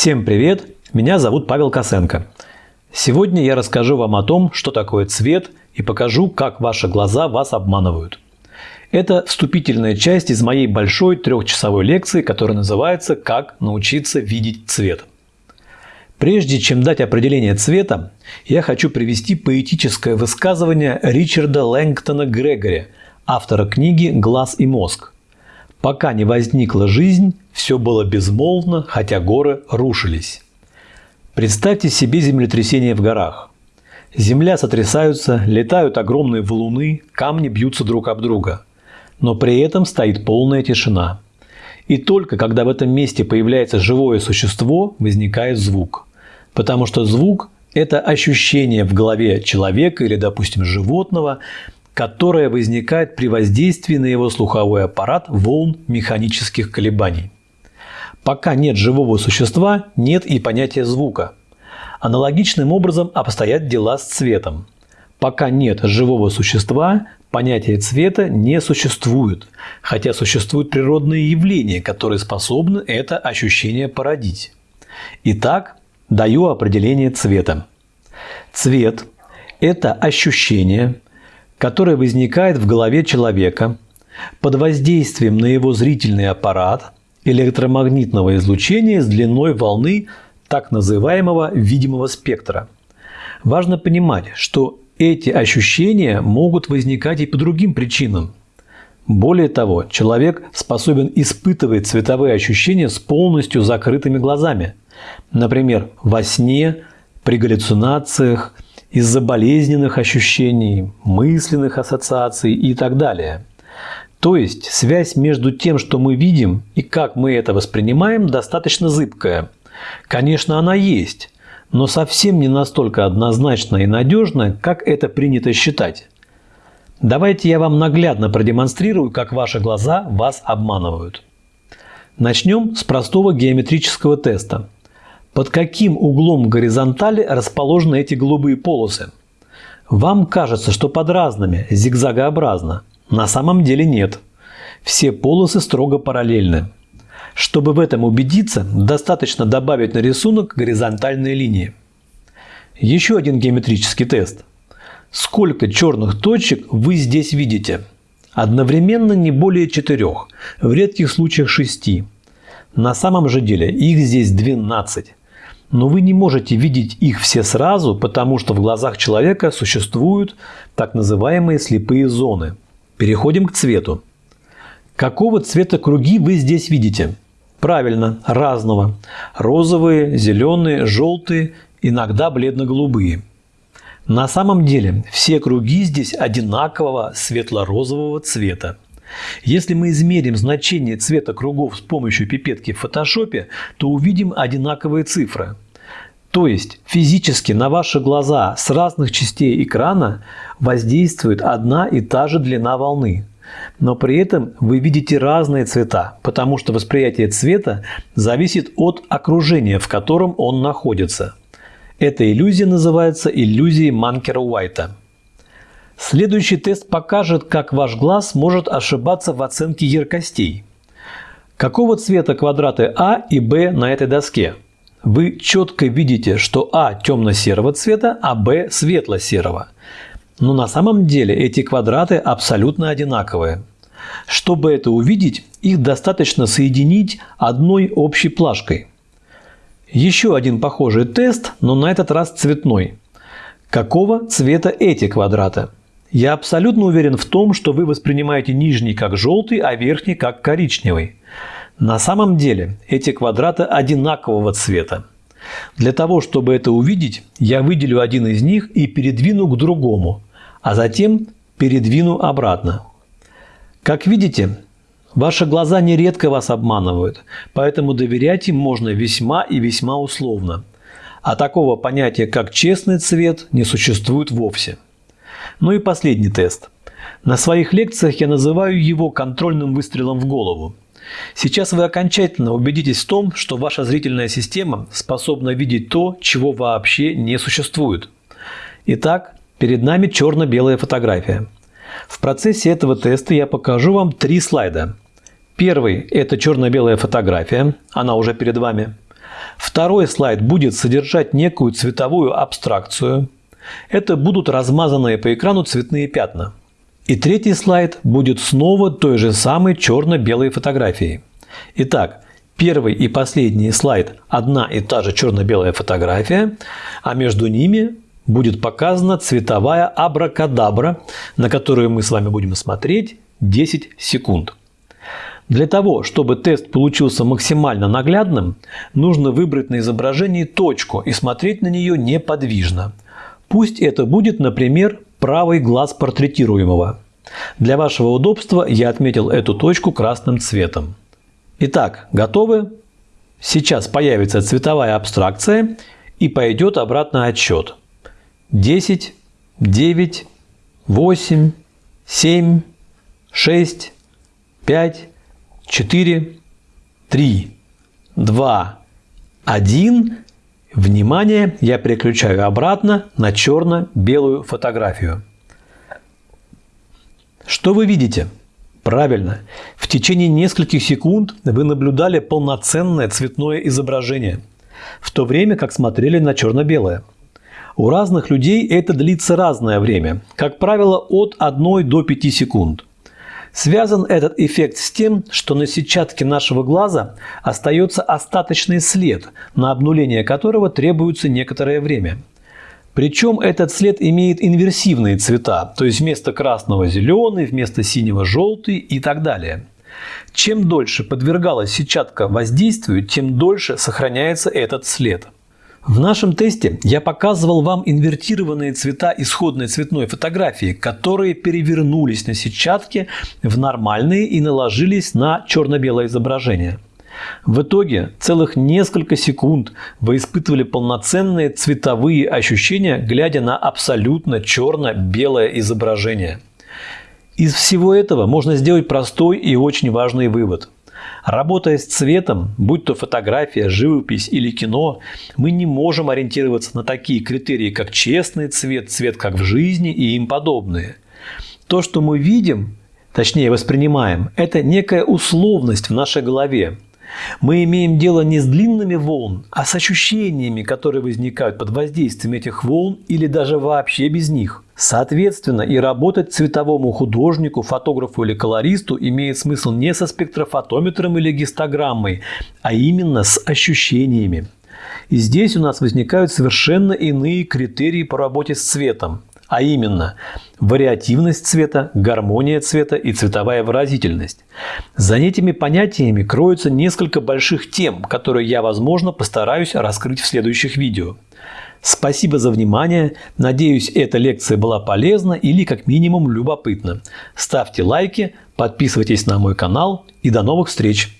Всем привет! Меня зовут Павел Косенко. Сегодня я расскажу вам о том, что такое цвет и покажу, как ваши глаза вас обманывают. Это вступительная часть из моей большой трехчасовой лекции, которая называется «Как научиться видеть цвет». Прежде чем дать определение цвета, я хочу привести поэтическое высказывание Ричарда Лэнгтона Грегори, автора книги «Глаз и мозг». Пока не возникла жизнь, все было безмолвно, хотя горы рушились. Представьте себе землетрясение в горах. Земля сотрясаются, летают огромные валуны, камни бьются друг об друга. Но при этом стоит полная тишина. И только когда в этом месте появляется живое существо, возникает звук. Потому что звук – это ощущение в голове человека или, допустим, животного, которое возникает при воздействии на его слуховой аппарат волн механических колебаний. Пока нет живого существа, нет и понятия звука. Аналогичным образом обстоят дела с цветом. Пока нет живого существа, понятия цвета не существует, хотя существуют природные явления, которые способны это ощущение породить. Итак, даю определение цвета. Цвет – это ощущение, которое возникает в голове человека под воздействием на его зрительный аппарат электромагнитного излучения с длиной волны так называемого видимого спектра. Важно понимать, что эти ощущения могут возникать и по другим причинам. Более того, человек способен испытывать цветовые ощущения с полностью закрытыми глазами. Например, во сне, при галлюцинациях – из-за болезненных ощущений, мысленных ассоциаций и так далее. То есть связь между тем, что мы видим и как мы это воспринимаем, достаточно зыбкая. Конечно, она есть, но совсем не настолько однозначная и надежная, как это принято считать. Давайте я вам наглядно продемонстрирую, как ваши глаза вас обманывают. Начнем с простого геометрического теста – под каким углом горизонтали расположены эти голубые полосы? Вам кажется, что под разными, зигзагообразно. На самом деле нет. Все полосы строго параллельны. Чтобы в этом убедиться, достаточно добавить на рисунок горизонтальные линии. Еще один геометрический тест. Сколько черных точек вы здесь видите? Одновременно не более четырех, в редких случаях шести. На самом же деле их здесь 12 но вы не можете видеть их все сразу, потому что в глазах человека существуют так называемые слепые зоны. Переходим к цвету. Какого цвета круги вы здесь видите? Правильно, разного. Розовые, зеленые, желтые, иногда бледно-голубые. На самом деле все круги здесь одинакового светло-розового цвета. Если мы измерим значение цвета кругов с помощью пипетки в фотошопе, то увидим одинаковые цифры. То есть физически на ваши глаза с разных частей экрана воздействует одна и та же длина волны. Но при этом вы видите разные цвета, потому что восприятие цвета зависит от окружения, в котором он находится. Эта иллюзия называется иллюзией Манкера-Уайта. Следующий тест покажет, как ваш глаз может ошибаться в оценке яркостей. Какого цвета квадраты А и Б на этой доске? Вы четко видите, что А темно-серого цвета, а Б светло-серого. Но на самом деле эти квадраты абсолютно одинаковые. Чтобы это увидеть, их достаточно соединить одной общей плашкой. Еще один похожий тест, но на этот раз цветной. Какого цвета эти квадраты? Я абсолютно уверен в том, что вы воспринимаете нижний как желтый, а верхний как коричневый. На самом деле эти квадраты одинакового цвета. Для того, чтобы это увидеть, я выделю один из них и передвину к другому, а затем передвину обратно. Как видите, ваши глаза нередко вас обманывают, поэтому доверять им можно весьма и весьма условно. А такого понятия, как честный цвет, не существует вовсе. Ну и последний тест. На своих лекциях я называю его контрольным выстрелом в голову. Сейчас вы окончательно убедитесь в том, что ваша зрительная система способна видеть то, чего вообще не существует. Итак, перед нами черно-белая фотография. В процессе этого теста я покажу вам три слайда. Первый – это черно-белая фотография, она уже перед вами. Второй слайд будет содержать некую цветовую абстракцию. Это будут размазанные по экрану цветные пятна. И третий слайд будет снова той же самой черно-белой фотографией. Итак, первый и последний слайд – одна и та же черно-белая фотография, а между ними будет показана цветовая абракадабра, на которую мы с вами будем смотреть 10 секунд. Для того, чтобы тест получился максимально наглядным, нужно выбрать на изображении точку и смотреть на нее неподвижно. Пусть это будет, например, правый глаз портретируемого. Для вашего удобства я отметил эту точку красным цветом. Итак, готовы? Сейчас появится цветовая абстракция и пойдет обратно отсчет. 10, 9, 8, 7, 6, 5, 4, 3, 2, 1. Внимание, я переключаю обратно на черно-белую фотографию. Что вы видите? Правильно, в течение нескольких секунд вы наблюдали полноценное цветное изображение, в то время как смотрели на черно-белое. У разных людей это длится разное время, как правило от 1 до 5 секунд. Связан этот эффект с тем, что на сетчатке нашего глаза остается остаточный след, на обнуление которого требуется некоторое время. Причем этот след имеет инверсивные цвета, то есть вместо красного – зеленый, вместо синего – желтый и так далее. Чем дольше подвергалась сетчатка воздействию, тем дольше сохраняется этот след. В нашем тесте я показывал вам инвертированные цвета исходной цветной фотографии, которые перевернулись на сетчатке в нормальные и наложились на черно-белое изображение. В итоге целых несколько секунд вы испытывали полноценные цветовые ощущения, глядя на абсолютно черно-белое изображение. Из всего этого можно сделать простой и очень важный вывод – Работая с цветом, будь то фотография, живопись или кино, мы не можем ориентироваться на такие критерии, как честный цвет, цвет как в жизни и им подобные. То, что мы видим, точнее воспринимаем, это некая условность в нашей голове. Мы имеем дело не с длинными волн, а с ощущениями, которые возникают под воздействием этих волн или даже вообще без них. Соответственно, и работать цветовому художнику, фотографу или колористу имеет смысл не со спектрофотометром или гистограммой, а именно с ощущениями. И здесь у нас возникают совершенно иные критерии по работе с цветом а именно вариативность цвета, гармония цвета и цветовая выразительность. За этими понятиями кроются несколько больших тем, которые я, возможно, постараюсь раскрыть в следующих видео. Спасибо за внимание. Надеюсь, эта лекция была полезна или как минимум любопытна. Ставьте лайки, подписывайтесь на мой канал и до новых встреч!